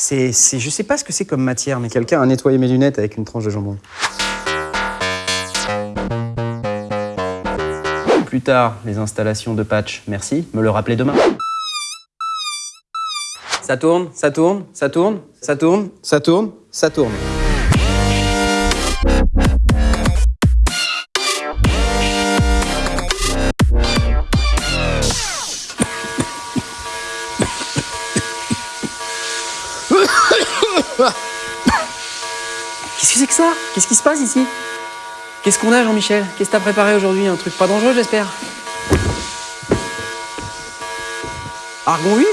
C'est, je sais pas ce que c'est comme matière, mais quelqu'un a nettoyé mes lunettes avec une tranche de jambon. Plus tard, les installations de patch, merci, me le rappeler demain. Ça tourne, ça tourne, ça tourne, ça tourne, ça tourne, ça tourne. Que c'est que ça? Qu'est-ce qui se passe ici? Qu'est-ce qu'on a, Jean-Michel? Qu'est-ce que t'as préparé aujourd'hui? Un truc pas dangereux, j'espère Argon 8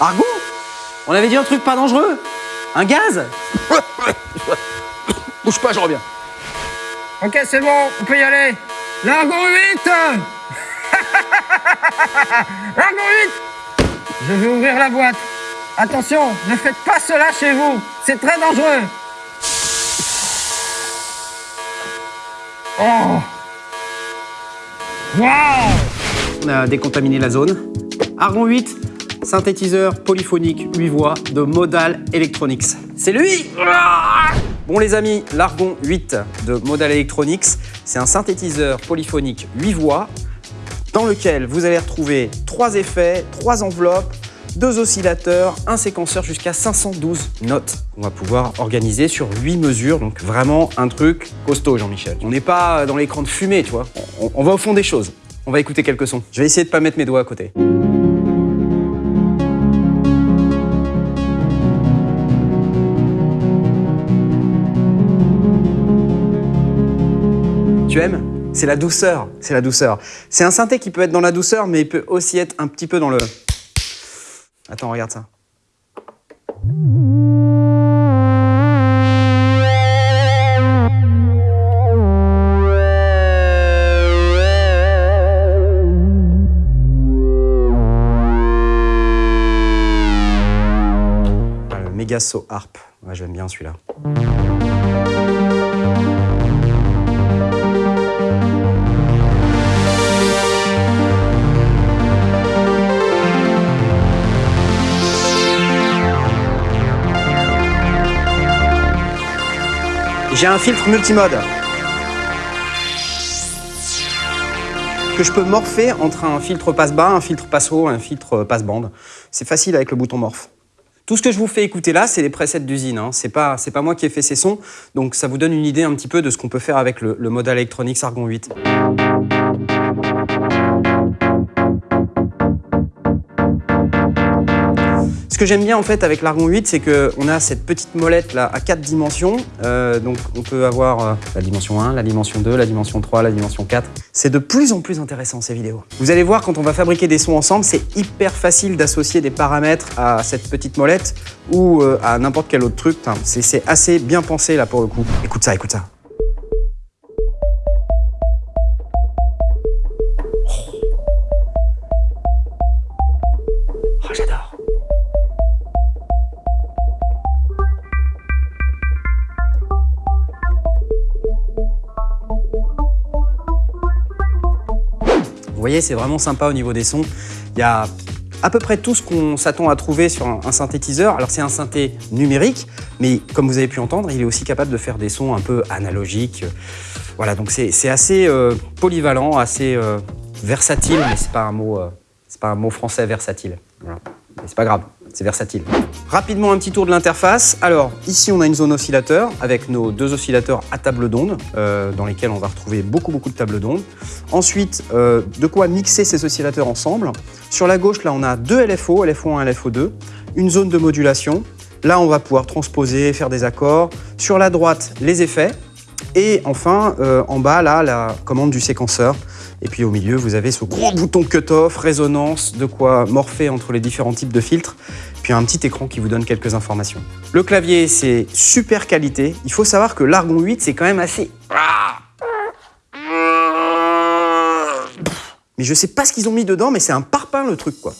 Argon? On avait dit un truc pas dangereux Un gaz? Bouge pas, je reviens. Ok, c'est bon, on peut y aller. L'argon 8 L'argon 8 Je vais ouvrir la boîte. Attention, ne faites pas cela chez vous. C'est très dangereux. Oh On a décontaminé la zone. Argon 8, synthétiseur polyphonique 8 voix de Modal Electronics. C'est lui Bon les amis, l'Argon 8 de Modal Electronics, c'est un synthétiseur polyphonique 8 voix dans lequel vous allez retrouver trois effets, trois enveloppes, deux oscillateurs, un séquenceur jusqu'à 512 notes. On va pouvoir organiser sur 8 mesures, donc vraiment un truc costaud Jean-Michel. On n'est pas dans l'écran de fumée, tu vois. On, on va au fond des choses. On va écouter quelques sons. Je vais essayer de pas mettre mes doigts à côté. Tu aimes? C'est la douceur, c'est la douceur. C'est un synthé qui peut être dans la douceur, mais il peut aussi être un petit peu dans le... Attends, regarde ça. Ah, Megaso Harp. J'aime bien celui-là. J'ai un filtre multimode que je peux morpher entre un filtre passe-bas, un filtre passe-haut, un filtre passe-bande. C'est facile avec le bouton morph. Tout ce que je vous fais écouter là, c'est les presets d'usine. Hein. C'est pas, pas moi qui ai fait ces sons, donc ça vous donne une idée un petit peu de ce qu'on peut faire avec le, le Modal Electronics Argon 8. Que j'aime bien en fait avec l'Argon 8, c'est qu'on a cette petite molette là à quatre dimensions. Euh, donc on peut avoir euh, la dimension 1, la dimension 2, la dimension 3, la dimension 4. C'est de plus en plus intéressant ces vidéos. Vous allez voir quand on va fabriquer des sons ensemble, c'est hyper facile d'associer des paramètres à cette petite molette ou euh, à n'importe quel autre truc. C'est assez bien pensé là pour le coup. Écoute ça, écoute ça. Voyez, c'est vraiment sympa au niveau des sons. Il y a à peu près tout ce qu'on s'attend à trouver sur un, synthétiseur. Alors c'est un synthé numérique, mais comme vous avez pu entendre, il est aussi capable de faire des sons un peu analogiques. Voilà, donc c'est assez euh, polyvalent, assez euh, versatile, mais c'est pas un mot, euh, pas un mot français versatile. Voilà. Mais c'est pas grave, c'est versatile. Rapidement un petit tour de l'interface. Alors ici on a une zone oscillateur avec nos deux oscillateurs à table d'onde euh, dans lesquels on va retrouver beaucoup beaucoup de tables d'onde. Ensuite euh, de quoi mixer ces oscillateurs ensemble. Sur la gauche là on a deux LFO, LFO1 et LFO2, une zone de modulation. Là on va pouvoir transposer, faire des accords. Sur la droite les effets. Et enfin, euh, en bas, là, la commande du séquenceur. Et puis au milieu, vous avez ce gros bouton cut-off, résonance, de quoi morpher entre les différents types de filtres. Puis un petit écran qui vous donne quelques informations. Le clavier, c'est super qualité. Il faut savoir que l'Argon 8, c'est quand même assez... Mais je sais pas ce qu'ils ont mis dedans, mais c'est un parpaing le truc, quoi.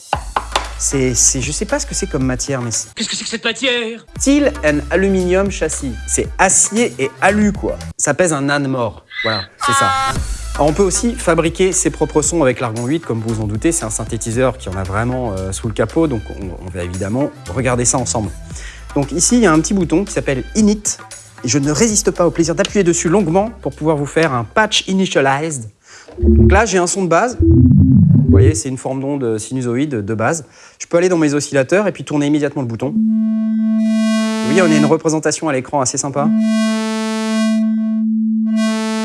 C'est, c'est, je sais pas ce que c'est comme matière, mais c'est Qu'est-ce que c'est que cette matière? steel and aluminium châssis. C'est acier et alu, quoi. Ça pèse un âne mort. Voilà, c'est ça. On peut aussi fabriquer ses propres sons avec l'Argon 8, comme vous vous en doutez. C'est un synthétiseur qui en a vraiment euh, sous le capot, donc on, on va évidemment regarder ça ensemble. Donc ici, il y a un petit bouton qui s'appelle Init. Et je ne résiste pas au plaisir d'appuyer dessus longuement pour pouvoir vous faire un patch initialized. Donc là, j'ai un son de base. Vous voyez, c'est une forme d'onde sinusoïde de base. Je peux aller dans mes oscillateurs et puis tourner immédiatement le bouton. Oui, on a une représentation à l'écran assez sympa.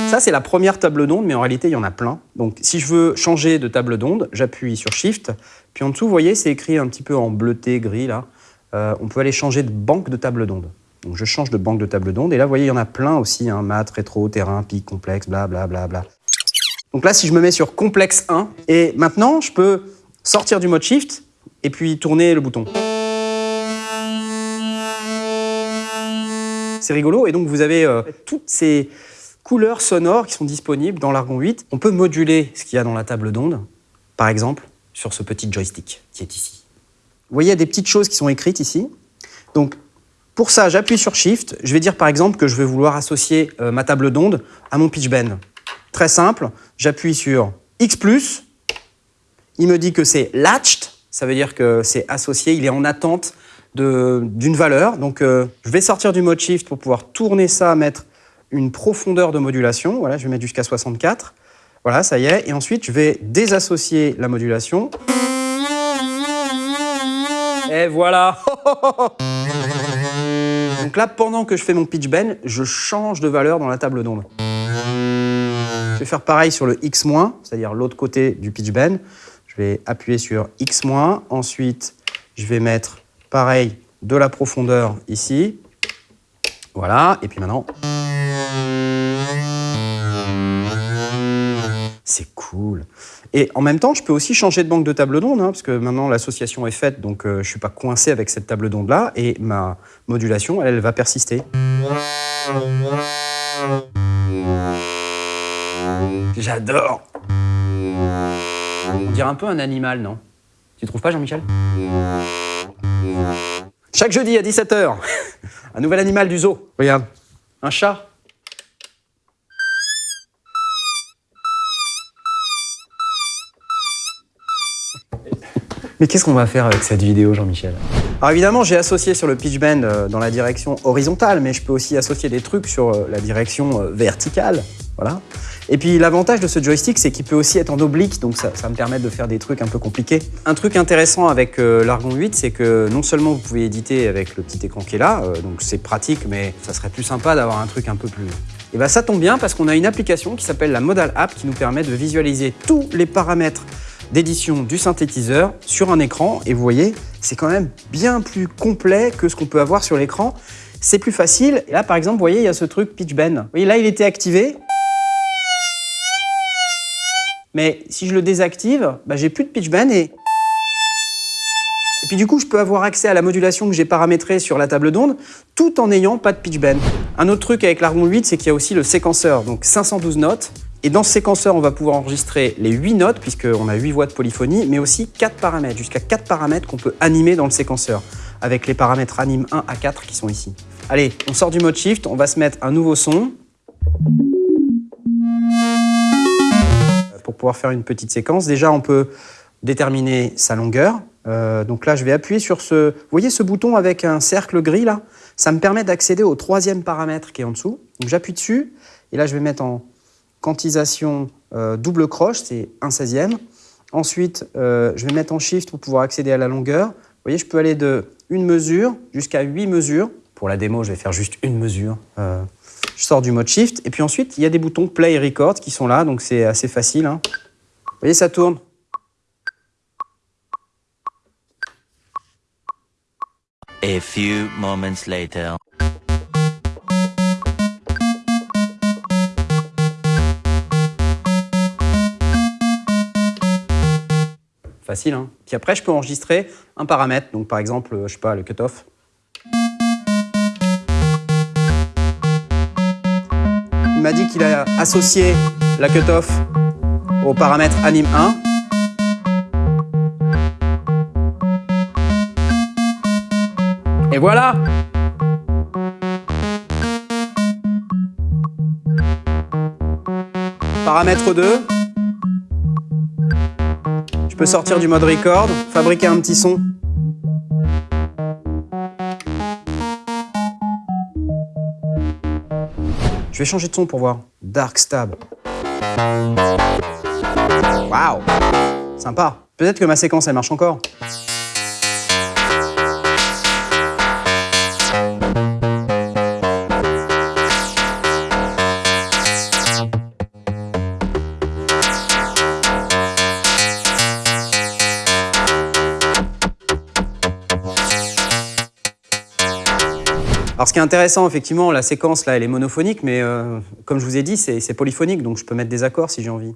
Ça, c'est la première table d'onde, mais en réalité, il y en a plein. Donc, si je veux changer de table d'onde, j'appuie sur Shift. Puis en dessous, vous voyez, c'est écrit un petit peu en bleuté, gris, là. Euh, on peut aller changer de banque de table d'onde. Donc, je change de banque de table d'onde. Et là, vous voyez, il y en a plein aussi. Hein, mat, rétro, terrain, pic, complexe, bla, bla, bla, bla. Donc là, si je me mets sur complexe 1, et maintenant, je peux sortir du mode Shift et puis tourner le bouton. C'est rigolo. Et donc, vous avez euh, toutes ces couleurs sonores qui sont disponibles dans l'Argon 8. On peut moduler ce qu'il y a dans la table d'onde, par exemple, sur ce petit joystick qui est ici. Vous voyez, il y a des petites choses qui sont écrites ici. Donc, pour ça, j'appuie sur Shift. Je vais dire, par exemple, que je vais vouloir associer euh, ma table d'onde à mon pitch bend. Très simple, j'appuie sur X+, il me dit que c'est latched, ça veut dire que c'est associé, il est en attente d'une valeur. Donc, euh, je vais sortir du mode Shift pour pouvoir tourner ça, mettre une profondeur de modulation. Voilà, je vais mettre jusqu'à 64. Voilà, ça y est. Et ensuite, je vais désassocier la modulation. Et voilà Donc là, pendant que je fais mon pitch bend, je change de valeur dans la table d'onde. Je vais faire pareil sur le X-, c'est-à-dire l'autre côté du pitch bend. Je vais appuyer sur X-, ensuite je vais mettre pareil de la profondeur ici. Voilà, et puis maintenant... C'est cool. Et en même temps, je peux aussi changer de banque de table d'onde, hein, parce que maintenant l'association est faite, donc euh, je ne suis pas coincé avec cette table d'onde-là, et ma modulation, elle, va persister. J'adore On dirait un peu un animal, non? Tu trouves pas, Jean-Michel? Chaque jeudi à 17h, un nouvel animal du zoo. Regarde, un chat. Mais qu'est-ce qu'on va faire avec cette vidéo, Jean-Michel? Alors évidemment, j'ai associé sur le pitch bend euh, dans la direction horizontale, mais je peux aussi associer des trucs sur euh, la direction euh, verticale. Voilà. Et puis l'avantage de ce joystick, c'est qu'il peut aussi être en oblique, donc ça, me permet de faire des trucs un peu compliqués. Un truc intéressant avec l'Argon 8, c'est que non seulement vous pouvez éditer avec le petit écran qui est là, donc c'est pratique, mais ça serait plus sympa d'avoir un truc un peu plus... Et bien ça tombe bien parce qu'on a une application qui s'appelle la Modal App qui nous permet de visualiser tous les paramètres d'édition du synthétiseur sur un écran. Et vous voyez, c'est quand même bien plus complet que ce qu'on peut avoir sur l'écran. C'est plus facile. Là, par exemple, vous voyez, il y a ce truc pitch bend. Vous voyez, là, il était activé. Mais si je le désactive, bah, j'ai plus de pitch bend et... Et puis du coup, je peux avoir accès à la modulation que j'ai paramétrée sur la table d'onde tout en n'ayant pas de pitch bend. Un autre truc avec l'Argon 8, c'est qu'il y a aussi le séquenceur, donc 512 notes. Et dans ce séquenceur, on va pouvoir enregistrer les 8 notes, puisqu'on a 8 voix de polyphonie, mais aussi 4 paramètres, jusqu'à 4 paramètres qu'on peut animer dans le séquenceur, avec les paramètres anime 1 à 4 qui sont ici. Allez, on sort du mode shift, on va se mettre un nouveau son. Pour pouvoir faire une petite séquence, déjà on peut déterminer sa longueur. Euh, donc là, je vais appuyer sur ce... Vous voyez ce bouton avec un cercle gris là? Ça me permet d'accéder au troisième paramètre qui est en dessous. Donc j'appuie dessus, et là je vais mettre en quantisation euh, double croche, c'est 1 16e. Ensuite, euh, je vais mettre en shift pour pouvoir accéder à la longueur. Vous voyez, je peux aller de une mesure jusqu'à 8 mesures. Pour la démo, je vais faire juste une mesure. Euh, je sors du mode shift. Et puis ensuite, il y a des boutons play et record qui sont là, donc c'est assez facile. Hein. Vous voyez, ça tourne. A few moments later. Facile, hein Puis après, je peux enregistrer un paramètre. Donc, par exemple, je sais pas, le cutoff. Il m'a dit qu'il a associé la cutoff au paramètre anim 1. Et voilà Paramètre 2 peux sortir du mode record, fabriquer un petit son. Je vais changer de son pour voir. Dark Stab. Waouh Sympa. Peut-être que ma séquence, elle marche encore. Alors ce qui est intéressant, effectivement, la séquence là, elle est monophonique, mais euh, comme je vous ai dit, c'est polyphonique, donc je peux mettre des accords si j'ai envie.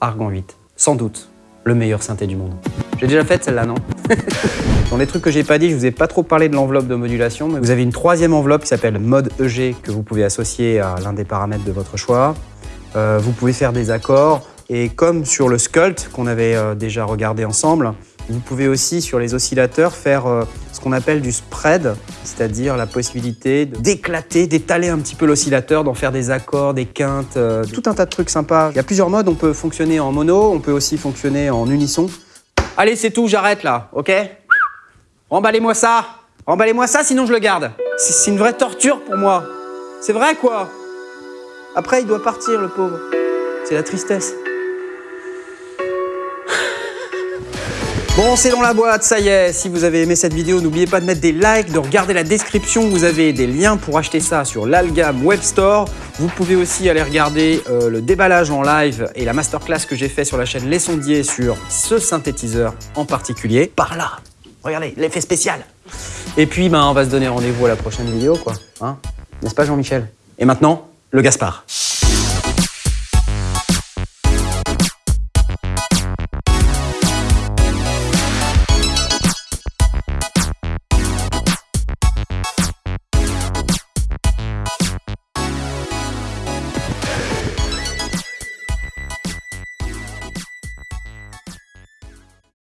Argon 8, sans doute le meilleur synthé du monde. J'ai déjà fait celle-là, non? Dans les trucs que j'ai pas dit, je vous ai pas trop parlé de l'enveloppe de modulation, mais vous avez une troisième enveloppe qui s'appelle mode EG que vous pouvez associer à l'un des paramètres de votre choix. Euh, vous pouvez faire des accords et comme sur le Sculpt qu'on avait euh, déjà regardé ensemble, vous pouvez aussi sur les oscillateurs faire euh, ce qu'on appelle du spread, c'est-à-dire la possibilité d'éclater, d'étaler un petit peu l'oscillateur, d'en faire des accords, des quintes, tout un tas de trucs sympas. Il y a plusieurs modes, on peut fonctionner en mono, on peut aussi fonctionner en unisson. Allez, c'est tout, j'arrête là, ok? Emballez-moi ça Emballez-moi ça, sinon je le garde. C'est une vraie torture pour moi. C'est vrai, quoi? Après, il doit partir, le pauvre. C'est la tristesse. Bon, c'est dans la boîte, ça y est. Si vous avez aimé cette vidéo, n'oubliez pas de mettre des likes, de regarder la description. Vous avez des liens pour acheter ça sur l'Algam Web Store. Vous pouvez aussi aller regarder euh, le déballage en live et la masterclass que j'ai fait sur la chaîne Les Sondiers sur ce synthétiseur en particulier. Par là, regardez, l'effet spécial. Et puis, ben, on va se donner rendez-vous à la prochaine vidéo, quoi. Hein N'est-ce pas, Jean-Michel? Et maintenant, le Gaspard.